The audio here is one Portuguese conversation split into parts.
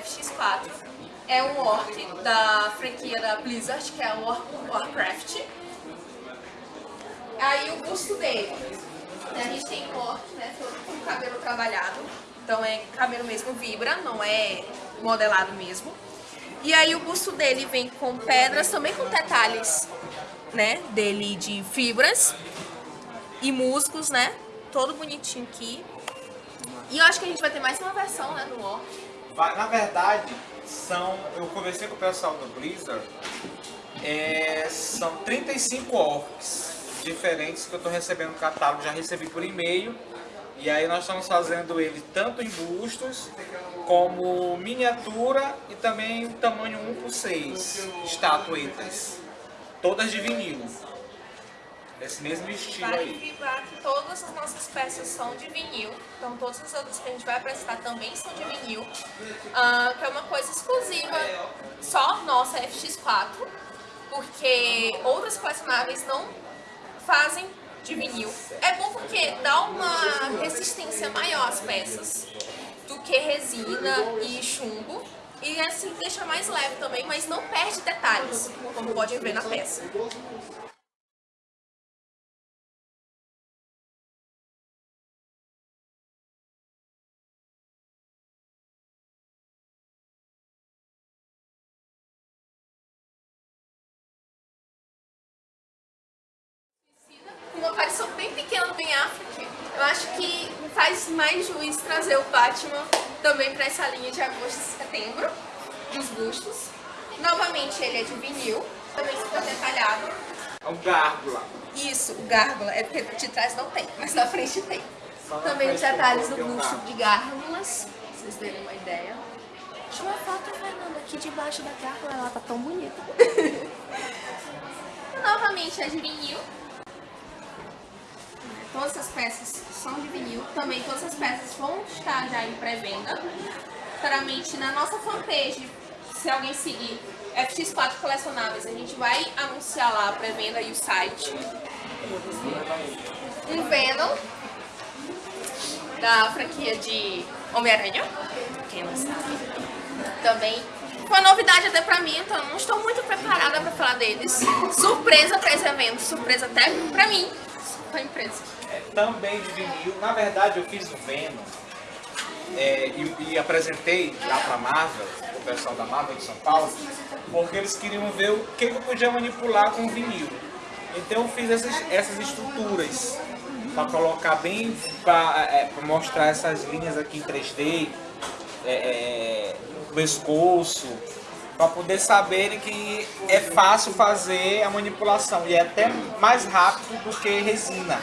FX4. É um orc da franquia da Blizzard, que é o Warcraft. Aí o busto dele. A gente tem um orc, né, todo com cabelo trabalhado. Então é cabelo mesmo vibra, não é modelado mesmo. E aí o busto dele vem com pedras, também com detalhes, né, dele de fibras e musgos, né, todo bonitinho aqui. E eu acho que a gente vai ter mais uma versão, né, no Orc. Na verdade, são, eu conversei com o pessoal do Blizzard, é, são 35 orcs diferentes que eu estou recebendo no catálogo, já recebi por e-mail. E aí nós estamos fazendo ele tanto em bustos, como miniatura e também tamanho 1 por 6 estatuetas, todas de vinil. Esse mesmo estilo vale aí. lembrar que todas as nossas peças são de vinil, então todas as outras que a gente vai apresentar também são de vinil, uh, que é uma coisa exclusiva, só nossa FX4, porque outras colecionáveis não fazem de vinil. É bom porque dá uma resistência maior às peças do que resina e chumbo. E assim deixa mais leve também, mas não perde detalhes, como podem ver na peça. Eu acho que faz mais juiz trazer o Batman também para essa linha de agosto e setembro, dos bustos. Novamente ele é de vinil, também super detalhado. É um gárgula. Isso, o gárgula, é porque de trás não tem, mas na frente tem. Também os detalhes do busto de gárgulas, pra vocês terem uma ideia. Tira uma foto, Fernanda, aqui debaixo da gárgula, ela tá tão bonita. Novamente é de vinil, Todas as peças são de vinil. Também todas as peças vão estar já em pré-venda. Claramente na nossa fanpage, se alguém seguir FX4 Colecionáveis, a gente vai anunciar lá a pré-venda e o site. Um Venom da franquia de Homem-Aranha, quem não sabe. Também foi novidade até pra mim, então não estou muito preparada pra falar deles. Surpresa pra esse evento, surpresa até pra mim, pra empresa é, também de vinil. Na verdade, eu fiz o Venom é, e, e, apresentei lá para Marvel, o pessoal da Marvel de São Paulo, porque eles queriam ver o que eu podia manipular com vinil. Então eu fiz essas, essas estruturas para colocar bem, para é, mostrar essas linhas aqui em 3D, é, é, pescoço, para poder saberem que é fácil fazer a manipulação e é até mais rápido do que resina.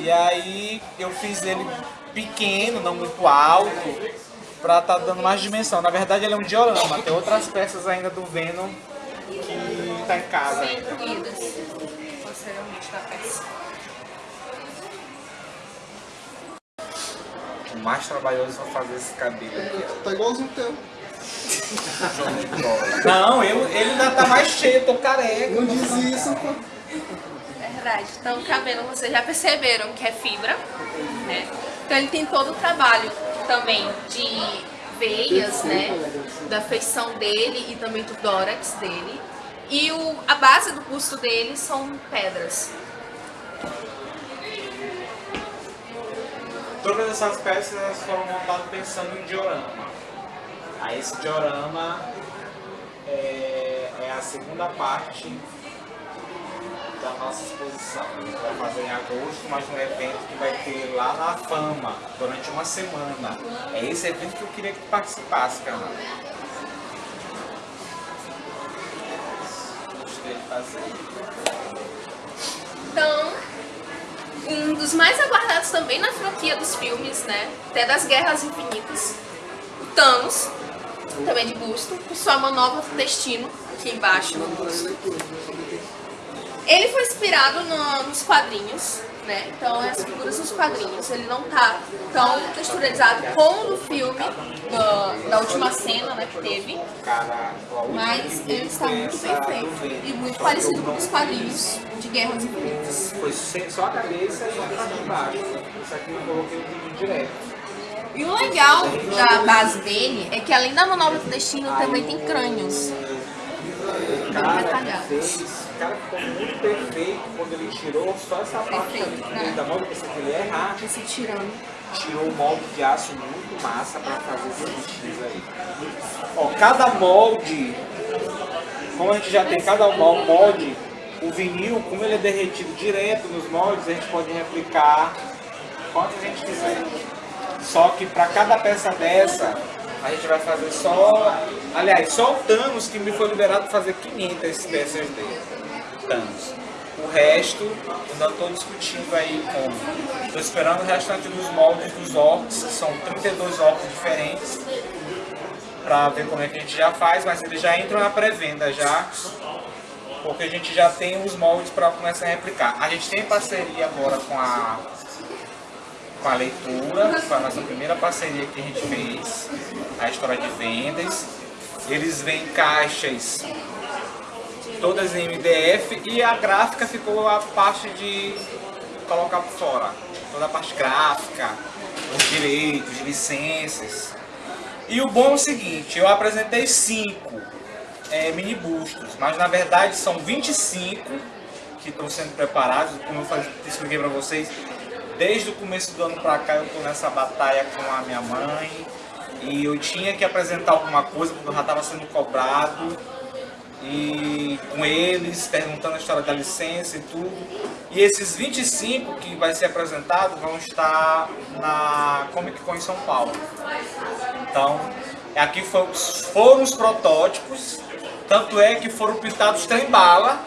E aí eu fiz ele pequeno, não muito alto, pra tá dando mais dimensão. Na verdade ele é um diorama, tem outras peças ainda do Venom que tá em casa. Posteriormente da peça. O mais trabalhoso é fazer esse cabelo aqui. Tá igualzinho o teu. Não, eu, ele ainda tá mais cheio, eu tô careca. Não diz isso, pô verdade. Então o cabelo, vocês já perceberam que é fibra, né? Então ele tem todo o trabalho também de veias, né? Da feição dele e também do dórax dele. E o, a base do busto dele são pedras. Todas essas peças foram montadas pensando em diorama. Aí esse diorama é, é a segunda parte da nossa exposição. A gente vai fazer em agosto, mas um evento que vai ter lá na Fama, durante uma semana. É esse evento que eu queria que participasse, cara. Gostei de fazer. Então, um dos mais aguardados também na franquia dos filmes, né? Até das Guerras Infinitas. O Thanos, também de busto, com sua manobra destino aqui embaixo. Ele foi inspirado no, nos quadrinhos, né? Então as figuras dos quadrinhos. Ele não tá tão texturizado como no filme do, da última cena né, que teve. Mas ele está muito bem feito e muito parecido com os quadrinhos de Guerras Infinitas. Foi só a cabeça e a parte de baixo. Isso aqui eu coloquei o direto. E o legal da base dele é que além da manobra do destino também tem crânios. cara detalhado. Cara ficou muito perfeito quando ele tirou só essa parte Perfeito, ali. né? Da mão que ele ia errar, Esse tirando. tirou o molde de aço muito massa para fazer esses bichinhos aí. Ó, cada molde, como a gente já tem cada mol- molde, o vinil, como ele é derretido direto nos moldes, a gente pode replicar quanto a gente quiser. Só que para cada peça dessa, a gente vai fazer só. Aliás, só o Thanos que me foi liberado fazer 500 peças dele. O resto, ainda estou discutindo aí como. Estou esperando o restante dos moldes dos orcs, que são 32 orcs diferentes, para ver como é que a gente já faz, mas eles já entram na pré-venda já, porque a gente já tem os moldes para começar a replicar. A gente tem parceria agora com a com a leitura, foi a nossa primeira parceria que a gente fez, a história de vendas. Eles vêm caixas todas em MDF e a gráfica ficou a parte de colocar fora. Toda a parte gráfica, os direitos, licenças. E o bom é o seguinte, eu apresentei cinco é, mini bustos, mas na verdade são 25 que estão sendo preparados, como eu falei, expliquei para vocês, desde o começo do ano para cá eu estou nessa batalha com a minha mãe e eu tinha que apresentar alguma coisa porque eu já estava sendo cobrado e com eles, perguntando a história da licença e tudo. E esses 25 que vai ser apresentado vão estar na Comic Con em São Paulo. Então, aqui foram os protótipos, tanto é que foram pintados trem bala,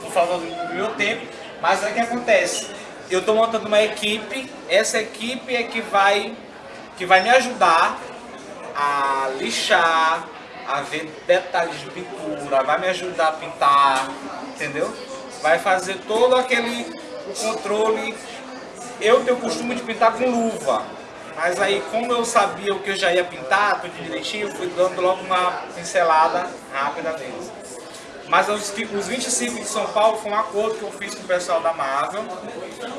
por falta do meu tempo, mas aí o que acontece? Eu estou montando uma equipe, essa equipe é que vai, que vai me ajudar a lixar, a ver detalhes de pintura, vai me ajudar a pintar, entendeu? Vai fazer todo aquele controle. Eu tenho o costume de pintar com luva, mas aí como eu sabia o que eu já ia pintar, tudo direitinho, fui dando logo uma pincelada rápida neles. Mas os, os 25 de São Paulo foi um acordo que eu fiz com o pessoal da Marvel,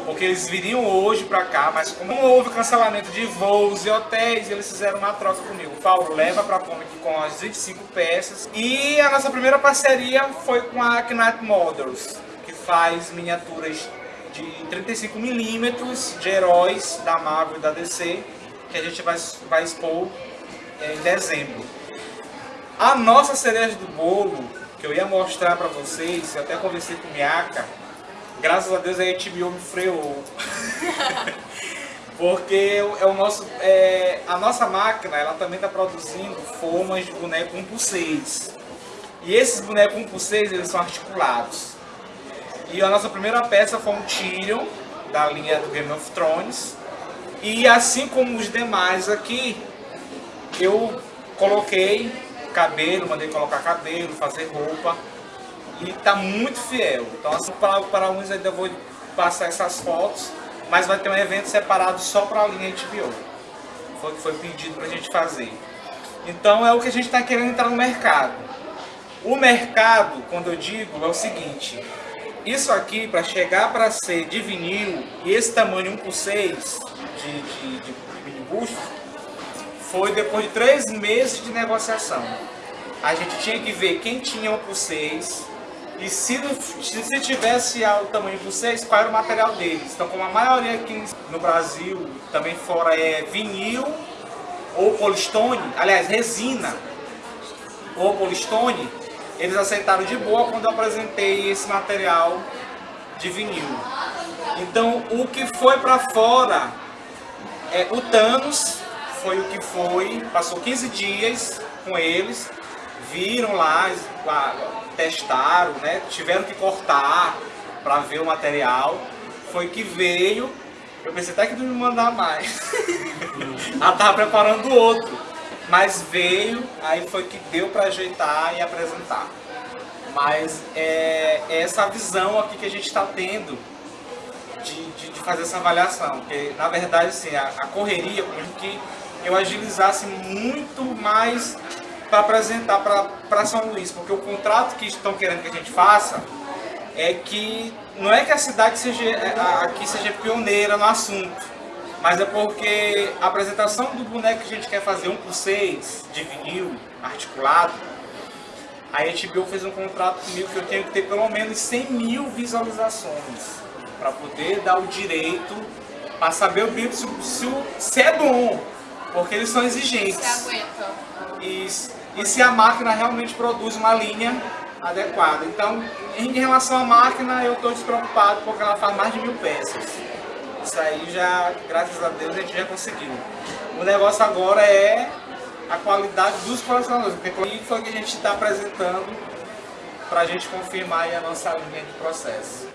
porque eles viriam hoje pra cá, mas como houve cancelamento de voos e hotéis, eles fizeram uma troca comigo. Paulo, leva pra Comic com as 25 peças. E a nossa primeira parceria foi com a Knight Models, que faz miniaturas de 35mm de heróis da Marvel e da DC, que a gente vai, vai expor eh, em dezembro. A nossa cereja do bolo, que eu ia mostrar pra vocês, eu até conversei com o Miaka, graças a Deus a HBO me freou. Porque é o nosso, é, a nossa máquina ela também está produzindo formas de boneco 1 por 6 E esses bonecos 1 por 6 eles são articulados. E a nossa primeira peça foi um Tyrion, da linha do Game of Thrones. E assim como os demais aqui, eu coloquei cabelo, mandei colocar cabelo, fazer roupa e tá muito fiel. Então assim, para, para uns ainda vou passar essas fotos, mas vai ter um evento separado só para a linha HBO. Foi o que foi pedido para a gente fazer. Então é o que a gente está querendo entrar no mercado. O mercado, quando eu digo, é o seguinte. Isso aqui, para chegar para ser de vinil, e esse tamanho 1 por 6 de, de, de, de mini foi depois de três meses de negociação. A gente tinha que ver quem tinha 1 por 6 e se, se se tivesse o tamanho por 6, qual era o material deles. Então, como a maioria aqui no Brasil, também fora, é vinil ou polistone, aliás, resina ou polistone, eles aceitaram de boa quando eu apresentei esse material de vinil. Então, o que foi para fora é o Thanos, foi o que foi, passou 15 dias com eles, viram lá, es- lá, testaram, né? tiveram que cortar para ver o material, foi que veio, eu pensei até que não me mandar mais, ela tava preparando outro, mas veio, aí foi que deu para ajeitar e apresentar. Mas é, é essa visão aqui que a gente está tendo de, de, de fazer essa avaliação. Porque, na verdade, assim, a, a correria, como que eu agilizasse muito mais para apresentar para São Luís. Porque o contrato que estão querendo que a gente faça é que não é que a cidade seja, é, aqui seja pioneira no assunto. Mas é porque a apresentação do boneco que a gente quer fazer, um por seis, de vinil, articulado, a HBO fez um contrato comigo que eu tenho que ter pelo menos 100 mil visualizações para poder dar o direito para saber o se, se, se é bom, porque eles são exigentes. E, e se a máquina realmente produz uma linha adequada. Então, em relação à máquina, eu estou despreocupado porque ela faz mais de mil peças. Isso aí já, graças a Deus, a gente já conseguiu. O negócio agora é a qualidade dos colecionadores, porque foi o que a gente está apresentando para a gente confirmar a nossa linha de processo.